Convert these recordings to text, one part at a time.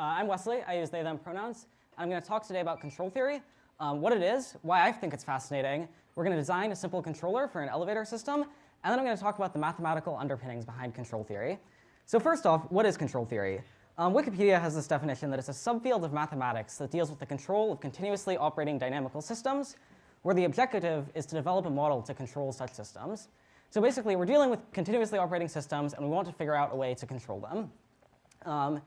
I'm Wesley. I use they, them pronouns. I'm going to talk today about control theory, um, what it is, why I think it's fascinating. We're going to design a simple controller for an elevator system, and then I'm going to talk about the mathematical underpinnings behind control theory. So first off, what is control theory? Um, Wikipedia has this definition that it's a subfield of mathematics that deals with the control of continuously operating dynamical systems, where the objective is to develop a model to control such systems. So basically, we're dealing with continuously operating systems, and we want to figure out a way to control them. Um,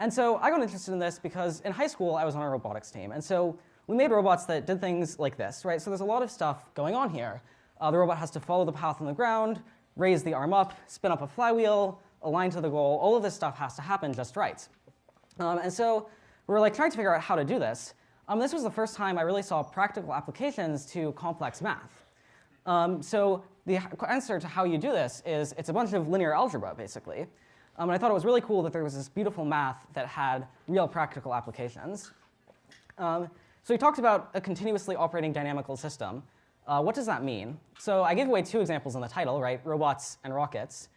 and so I got interested in this because in high school, I was on a robotics team. And so we made robots that did things like this, right? So there's a lot of stuff going on here. Uh, the robot has to follow the path on the ground, raise the arm up, spin up a flywheel, align to the goal. All of this stuff has to happen just right. Um, and so we were like trying to figure out how to do this. Um, this was the first time I really saw practical applications to complex math. Um, so the answer to how you do this is it's a bunch of linear algebra, basically. Um, and I thought it was really cool that there was this beautiful math that had real practical applications. Um, so he talked about a continuously operating dynamical system. Uh, what does that mean? So I gave away two examples in the title, right? Robots and rockets.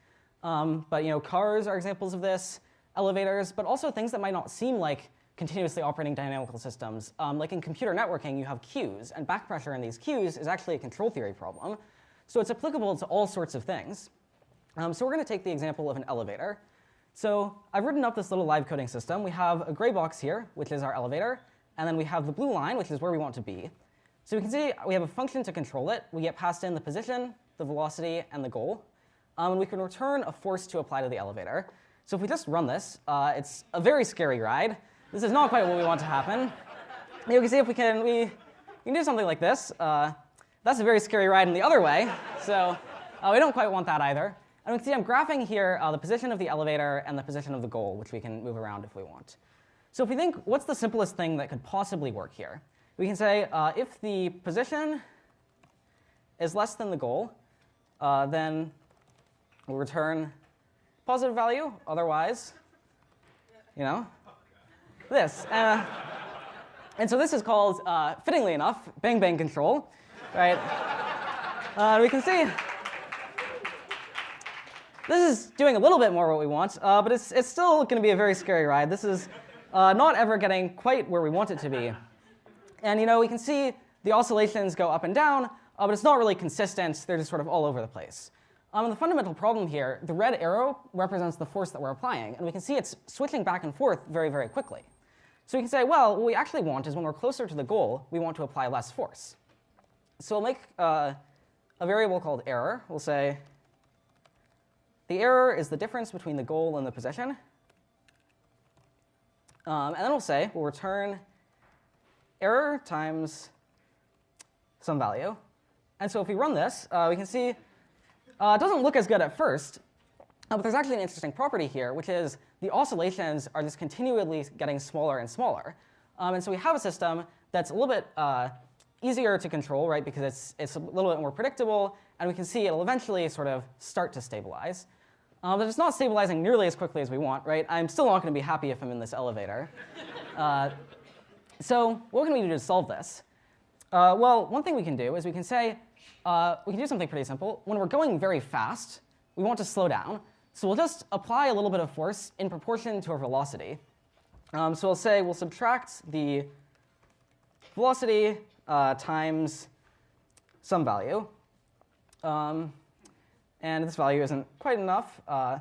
Um, but you know, cars are examples of this, elevators, but also things that might not seem like continuously operating dynamical systems. Um, like in computer networking, you have queues, and back pressure in these queues is actually a control theory problem. So it's applicable to all sorts of things. Um, so we're going to take the example of an elevator. So I've written up this little live coding system. We have a gray box here, which is our elevator, and then we have the blue line, which is where we want to be. So we can see we have a function to control it. We get passed in the position, the velocity, and the goal. Um, and we can return a force to apply to the elevator. So if we just run this, uh, it's a very scary ride. This is not quite what we want to happen. You can see if we can, we, we can do something like this. Uh, that's a very scary ride in the other way. So uh, we don't quite want that either. And we can see I'm graphing here uh, the position of the elevator and the position of the goal, which we can move around if we want. So if we think, what's the simplest thing that could possibly work here? We can say uh, if the position is less than the goal, uh, then we'll return positive value. Otherwise, you know, this. Uh, and so this is called, uh, fittingly enough, bang bang control, right? Uh, we can see this is doing a little bit more what we want, uh, but it's, it's still going to be a very scary ride. This is uh, not ever getting quite where we want it to be. And you know, we can see the oscillations go up and down, uh, but it's not really consistent. They're just sort of all over the place. Um, the fundamental problem here, the red arrow represents the force that we're applying, and we can see it's switching back and forth very, very quickly. So we can say, well, what we actually want is when we're closer to the goal, we want to apply less force. So we'll make uh, a variable called error. We'll say the error is the difference between the goal and the position. Um, and then we'll say we'll return error times some value. And so if we run this, uh, we can see uh, it doesn't look as good at first, uh, but there's actually an interesting property here, which is the oscillations are just continually getting smaller and smaller. Um, and so we have a system that's a little bit uh, easier to control, right, because it's, it's a little bit more predictable, and we can see it'll eventually sort of start to stabilize. Um, but it's not stabilizing nearly as quickly as we want, right? I'm still not going to be happy if I'm in this elevator. uh, so what can we do to solve this? Uh, well, one thing we can do is we can say, uh, we can do something pretty simple. When we're going very fast, we want to slow down. So we'll just apply a little bit of force in proportion to our velocity. Um, so we'll say we'll subtract the velocity uh, times some value. Um, and this value isn't quite enough. Uh,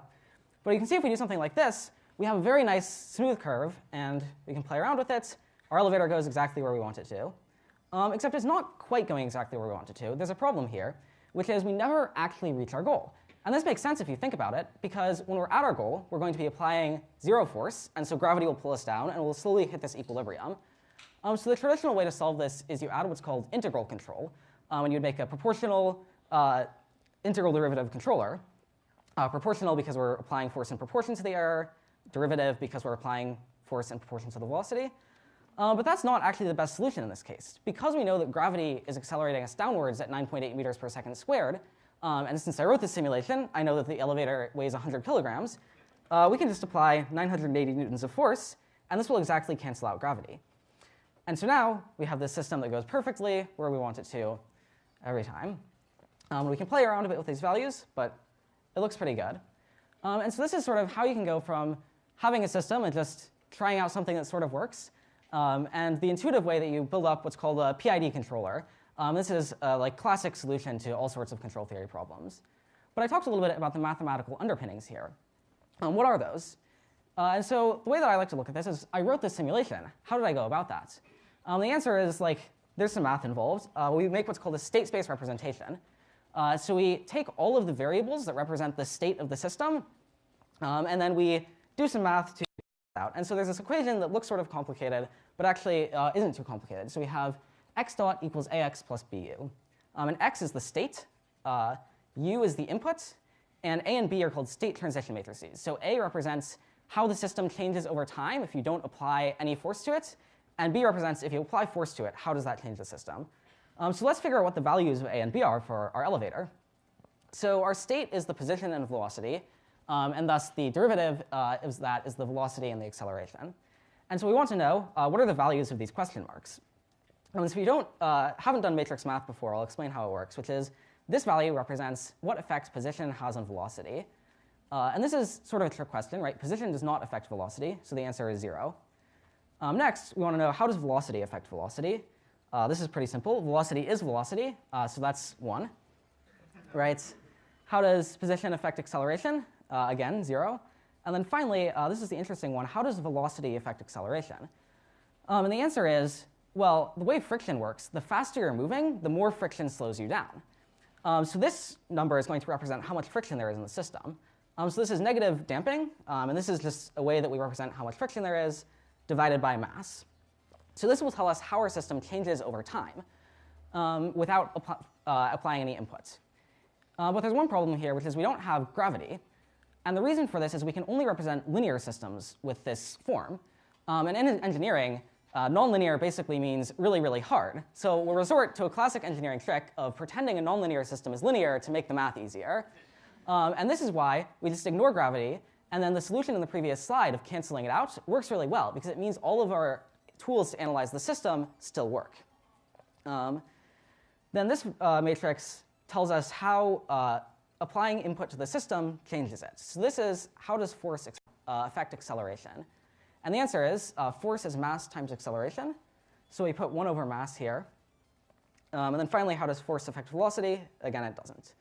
but you can see if we do something like this, we have a very nice smooth curve, and we can play around with it. Our elevator goes exactly where we want it to. Um, except it's not quite going exactly where we want it to. There's a problem here, which is we never actually reach our goal. And this makes sense if you think about it, because when we're at our goal, we're going to be applying zero force, and so gravity will pull us down, and we'll slowly hit this equilibrium. Um, so the traditional way to solve this is you add what's called integral control, um, and you'd make a proportional uh, integral derivative controller. Uh, proportional because we're applying force in proportion to the error, derivative because we're applying force in proportion to the velocity. Uh, but that's not actually the best solution in this case. Because we know that gravity is accelerating us downwards at 9.8 meters per second squared, um, and since I wrote this simulation, I know that the elevator weighs 100 kilograms, uh, we can just apply 980 newtons of force, and this will exactly cancel out gravity. And so now we have this system that goes perfectly where we want it to every time. Um, we can play around a bit with these values, but it looks pretty good. Um, and so this is sort of how you can go from having a system and just trying out something that sort of works. Um, and the intuitive way that you build up what's called a PID controller. Um, this is a like classic solution to all sorts of control theory problems. But I talked a little bit about the mathematical underpinnings here. Um, what are those? Uh, and so the way that I like to look at this is I wrote this simulation. How did I go about that? Um, the answer is like there's some math involved. Uh, we make what's called a state space representation. Uh, so we take all of the variables that represent the state of the system, um, and then we do some math to out. And so there's this equation that looks sort of complicated, but actually uh, isn't too complicated. So we have x dot equals ax plus bu. Um, and x is the state, uh, u is the input, and a and b are called state transition matrices. So a represents how the system changes over time if you don't apply any force to it, and b represents if you apply force to it, how does that change the system. Um, so let's figure out what the values of a and b are for our elevator. So our state is the position and velocity, um, and thus the derivative uh, is that is the velocity and the acceleration. And so we want to know uh, what are the values of these question marks. And if you don't, uh, haven't done matrix math before, I'll explain how it works, which is this value represents what effect position has on velocity. Uh, and this is sort of a trick question, right? Position does not affect velocity, so the answer is 0. Um, next, we want to know how does velocity affect velocity? Uh, this is pretty simple. Velocity is velocity, uh, so that's 1. Right? How does position affect acceleration? Uh, again, 0. And then finally, uh, this is the interesting one. How does velocity affect acceleration? Um, and the answer is, well, the way friction works, the faster you're moving, the more friction slows you down. Um, so this number is going to represent how much friction there is in the system. Um, so this is negative damping, um, and this is just a way that we represent how much friction there is divided by mass. So this will tell us how our system changes over time um, without uh, applying any inputs. Uh, but there's one problem here, which is we don't have gravity. And the reason for this is we can only represent linear systems with this form. Um, and in engineering, uh, nonlinear basically means really, really hard. So we'll resort to a classic engineering trick of pretending a nonlinear system is linear to make the math easier. Um, and this is why we just ignore gravity, and then the solution in the previous slide of canceling it out works really well, because it means all of our tools to analyze the system still work. Um, then this uh, matrix tells us how uh, applying input to the system changes it. So this is how does force uh, affect acceleration? And the answer is uh, force is mass times acceleration. So we put 1 over mass here. Um, and then finally, how does force affect velocity? Again, it doesn't.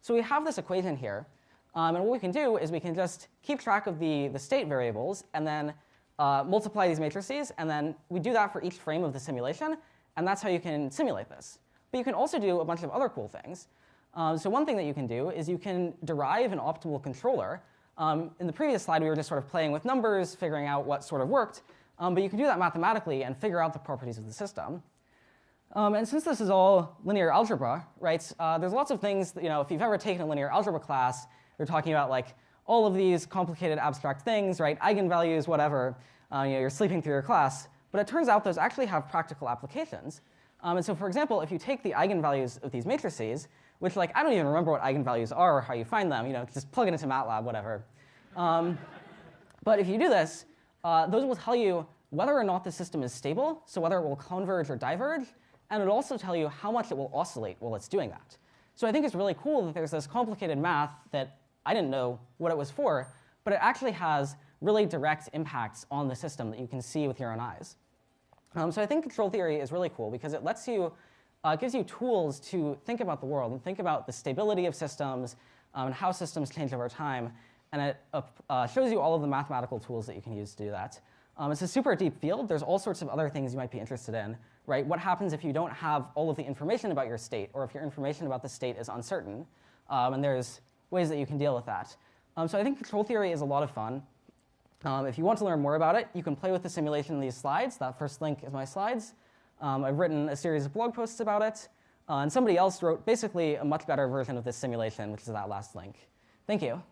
So we have this equation here. Um, and what we can do is we can just keep track of the, the state variables and then uh, multiply these matrices. And then we do that for each frame of the simulation. And that's how you can simulate this. But you can also do a bunch of other cool things. Um, so one thing that you can do is you can derive an optimal controller um, in the previous slide, we were just sort of playing with numbers, figuring out what sort of worked. Um, but you can do that mathematically and figure out the properties of the system. Um, and since this is all linear algebra, right, uh, there's lots of things, that, you know, if you've ever taken a linear algebra class, you're talking about like all of these complicated abstract things, right, eigenvalues, whatever, uh, you know, you're sleeping through your class. But it turns out those actually have practical applications. Um, and so for example, if you take the eigenvalues of these matrices, which like I don't even remember what eigenvalues are or how you find them. You know, just plug it into MATLAB, whatever. Um, but if you do this, uh, those will tell you whether or not the system is stable, so whether it will converge or diverge, and it'll also tell you how much it will oscillate while it's doing that. So I think it's really cool that there's this complicated math that I didn't know what it was for, but it actually has really direct impacts on the system that you can see with your own eyes. Um, so I think control theory is really cool because it lets you uh, gives you tools to think about the world and think about the stability of systems um, and how systems change over time. And it uh, uh, shows you all of the mathematical tools that you can use to do that. Um, it's a super deep field. There's all sorts of other things you might be interested in, right? What happens if you don't have all of the information about your state, or if your information about the state is uncertain? Um, and there's ways that you can deal with that. Um, so I think control theory is a lot of fun. Um, if you want to learn more about it, you can play with the simulation in these slides. That first link is my slides. Um, I've written a series of blog posts about it, uh, and somebody else wrote basically a much better version of this simulation, which is that last link. Thank you.